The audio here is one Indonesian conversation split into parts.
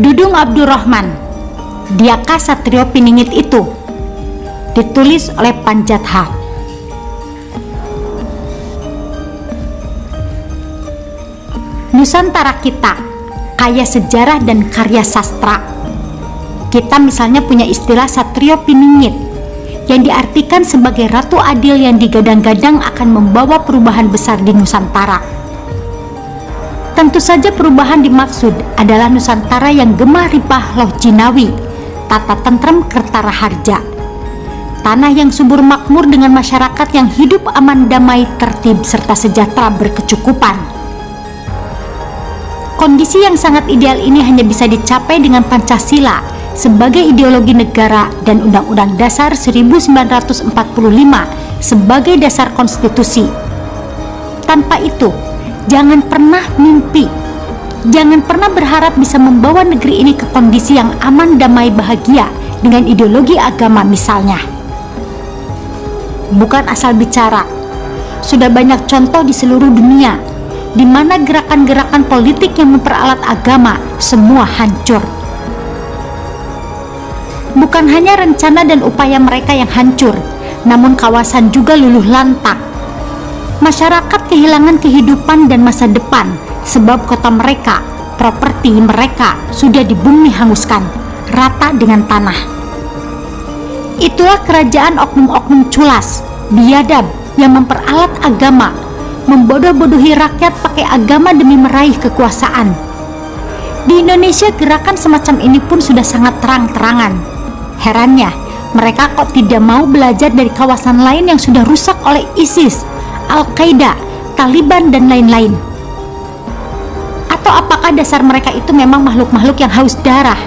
Dudung Abdurrahman Diakah Satrio Piningit itu? Ditulis oleh Panjatha Nusantara kita kaya sejarah dan karya sastra kita misalnya punya istilah Satrio Piningit yang diartikan sebagai Ratu Adil yang digadang-gadang akan membawa perubahan besar di Nusantara. Tentu saja perubahan dimaksud adalah Nusantara yang gemah ripah loh jinawi, tata tentrem kertara harja. Tanah yang subur makmur dengan masyarakat yang hidup aman damai, tertib, serta sejahtera berkecukupan. Kondisi yang sangat ideal ini hanya bisa dicapai dengan Pancasila, sebagai ideologi negara dan Undang-Undang Dasar 1945 sebagai dasar konstitusi. Tanpa itu, jangan pernah mimpi, jangan pernah berharap bisa membawa negeri ini ke kondisi yang aman, damai, bahagia dengan ideologi agama misalnya. Bukan asal bicara, sudah banyak contoh di seluruh dunia di mana gerakan-gerakan politik yang memperalat agama semua hancur Bukan hanya rencana dan upaya mereka yang hancur, namun kawasan juga luluh lantak. Masyarakat kehilangan kehidupan dan masa depan sebab kota mereka, properti mereka sudah di bumi hanguskan, rata dengan tanah. Itulah kerajaan oknum-oknum culas, biadab yang memperalat agama, membodoh-bodohi rakyat pakai agama demi meraih kekuasaan. Di Indonesia gerakan semacam ini pun sudah sangat terang-terangan Herannya, mereka kok tidak mau belajar dari kawasan lain yang sudah rusak oleh ISIS, Al-Qaeda, Taliban, dan lain-lain. Atau apakah dasar mereka itu memang makhluk-makhluk yang haus darah,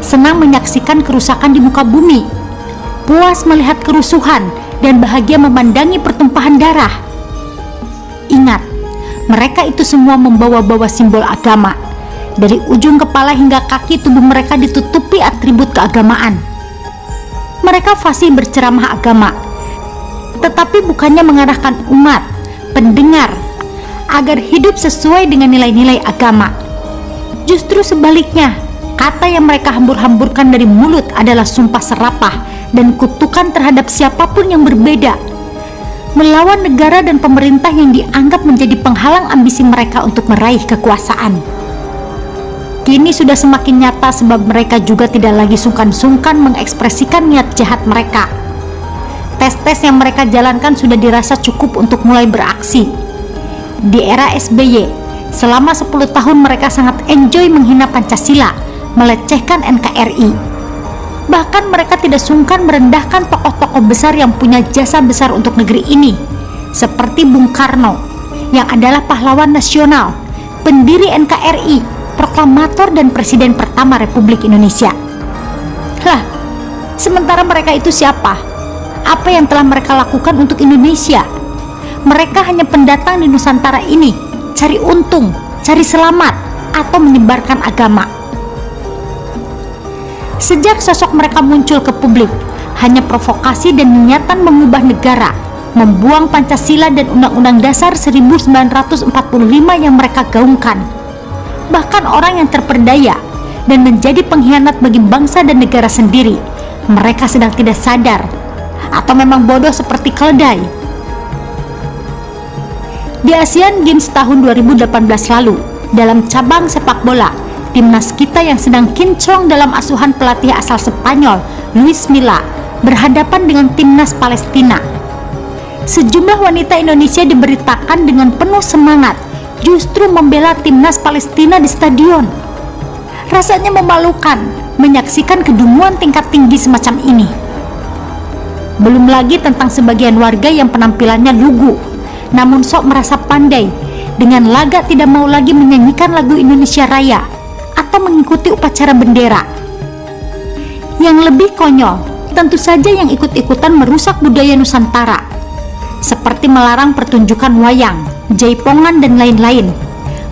senang menyaksikan kerusakan di muka bumi, puas melihat kerusuhan, dan bahagia memandangi pertumpahan darah? Ingat, mereka itu semua membawa-bawa simbol agama. Dari ujung kepala hingga kaki tubuh mereka ditutupi atribut keagamaan mereka fasih berceramah agama, tetapi bukannya mengarahkan umat, pendengar, agar hidup sesuai dengan nilai-nilai agama. Justru sebaliknya, kata yang mereka hambur-hamburkan dari mulut adalah sumpah serapah dan kutukan terhadap siapa pun yang berbeda. Melawan negara dan pemerintah yang dianggap menjadi penghalang ambisi mereka untuk meraih kekuasaan. Kini sudah semakin nyata sebab mereka juga tidak lagi sungkan-sungkan mengekspresikan niat jahat mereka. Tes-tes yang mereka jalankan sudah dirasa cukup untuk mulai beraksi. Di era SBY, selama 10 tahun mereka sangat enjoy menghina Pancasila, melecehkan NKRI. Bahkan mereka tidak sungkan merendahkan tokoh-tokoh besar yang punya jasa besar untuk negeri ini, seperti Bung Karno, yang adalah pahlawan nasional, pendiri NKRI, proklamator dan presiden pertama Republik Indonesia. Lah, sementara mereka itu siapa? Apa yang telah mereka lakukan untuk Indonesia? Mereka hanya pendatang di Nusantara ini, cari untung, cari selamat, atau menyebarkan agama. Sejak sosok mereka muncul ke publik, hanya provokasi dan niatan mengubah negara, membuang Pancasila dan Undang-Undang Dasar 1945 yang mereka gaungkan bahkan orang yang terperdaya dan menjadi pengkhianat bagi bangsa dan negara sendiri. Mereka sedang tidak sadar atau memang bodoh seperti keledai. Di Asian Games tahun 2018 lalu, dalam cabang sepak bola, timnas kita yang sedang kinclong dalam asuhan pelatih asal Spanyol, Luis Milla, berhadapan dengan timnas Palestina. Sejumlah wanita Indonesia diberitakan dengan penuh semangat justru membela timnas Palestina di stadion. Rasanya memalukan menyaksikan kedunguan tingkat tinggi semacam ini. Belum lagi tentang sebagian warga yang penampilannya lugu, namun sok merasa pandai dengan laga tidak mau lagi menyanyikan lagu Indonesia Raya atau mengikuti upacara bendera. Yang lebih konyol, tentu saja yang ikut-ikutan merusak budaya Nusantara, seperti melarang pertunjukan wayang, jaipongan, dan lain-lain.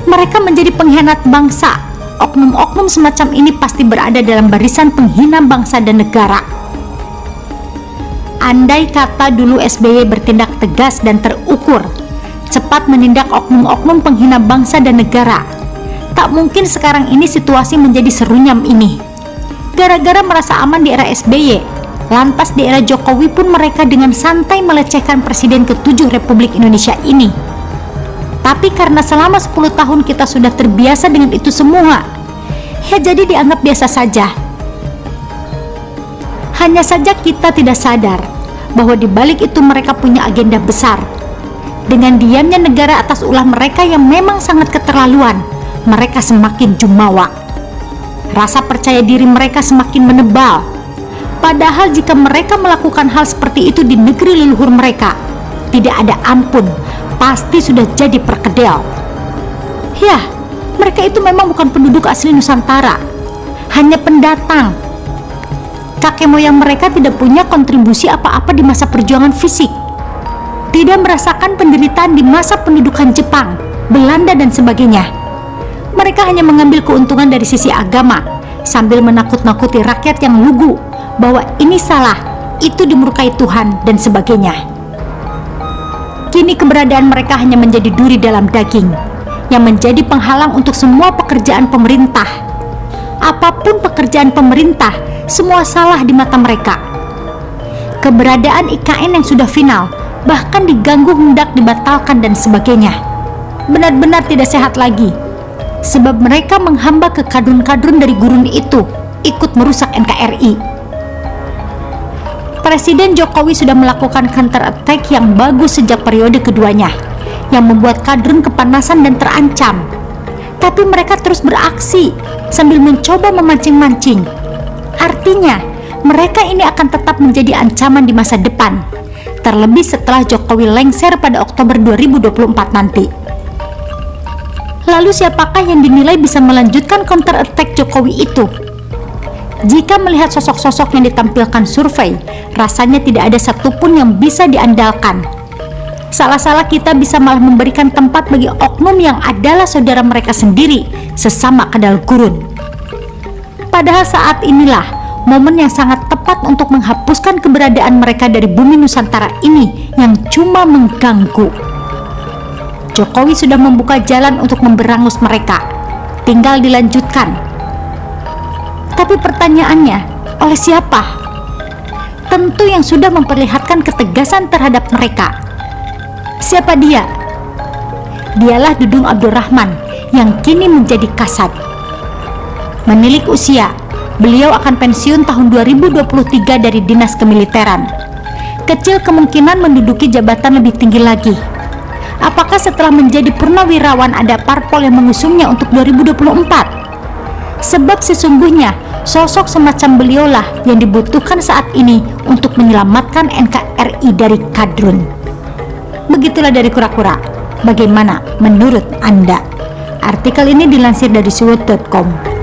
Mereka menjadi pengkhianat bangsa. Oknum-oknum semacam ini pasti berada dalam barisan penghina bangsa dan negara. Andai kata dulu SBY bertindak tegas dan terukur, cepat menindak oknum-oknum penghina bangsa dan negara, tak mungkin sekarang ini situasi menjadi serunyam ini. Gara-gara merasa aman di era SBY, lantas di era Jokowi pun mereka dengan santai melecehkan Presiden ke-7 Republik Indonesia ini. Tapi karena selama 10 tahun kita sudah terbiasa dengan itu semua, ya jadi dianggap biasa saja. Hanya saja kita tidak sadar bahwa di balik itu mereka punya agenda besar. Dengan diamnya negara atas ulah mereka yang memang sangat keterlaluan, mereka semakin jumawa. Rasa percaya diri mereka semakin menebal. Padahal jika mereka melakukan hal seperti itu di negeri leluhur mereka, tidak ada ampun pasti sudah jadi perkedel. Ya, mereka itu memang bukan penduduk asli Nusantara, hanya pendatang. Kakek moyang mereka tidak punya kontribusi apa-apa di masa perjuangan fisik. Tidak merasakan penderitaan di masa pendudukan Jepang, Belanda dan sebagainya. Mereka hanya mengambil keuntungan dari sisi agama sambil menakut-nakuti rakyat yang lugu bahwa ini salah, itu dimurkai Tuhan dan sebagainya. Kini keberadaan mereka hanya menjadi duri dalam daging yang menjadi penghalang untuk semua pekerjaan pemerintah. Apa pun pekerjaan pemerintah, semua salah di mata mereka. Keberadaan IKN yang sudah final, bahkan diganggu hendak dibatalkan dan sebagainya. Benar-benar tidak sehat lagi. Sebab mereka menghamba ke kadrun-kadrun dari gurun itu, ikut merusak NKRI. Presiden Jokowi sudah melakukan counter attack yang bagus sejak periode keduanya, yang membuat kadrun kepanasan dan terancam. Tapi mereka terus beraksi sambil mencoba memancing-mancing. Artinya, mereka ini akan tetap menjadi ancaman di masa depan, terlebih setelah Jokowi lengser pada Oktober 2024 nanti. Lalu siapakah yang dinilai bisa melanjutkan counter attack Jokowi itu? Jika melihat sosok-sosok yang ditampilkan survei, rasanya tidak ada satupun yang bisa diandalkan. Salah-salah kita bisa malah memberikan tempat bagi oknum yang adalah saudara mereka sendiri, sesama kedal gurun. Padahal saat inilah momen yang sangat tepat untuk menghapuskan keberadaan mereka dari bumi Nusantara ini yang cuma mengganggu. Jokowi sudah membuka jalan untuk memberangus mereka. Tinggal dilanjutkan tapi pertanyaannya, oleh siapa? Tentu yang sudah memperlihatkan ketegasan terhadap mereka. Siapa dia? Dialah Dudung Abdurrahman yang kini menjadi kasat. Menilik usia, beliau akan pensiun tahun 2023 dari dinas kemiliteran. Kecil kemungkinan menduduki jabatan lebih tinggi lagi. Apakah setelah menjadi purnawirawan ada parpol yang mengusungnya untuk 2024? Sebab sesungguhnya sosok semacam beliaulah yang dibutuhkan saat ini untuk menyelamatkan NKRI dari kadrun. Begitulah dari kura-kura. Bagaimana menurut Anda? Artikel ini dilansir dari suwut.com.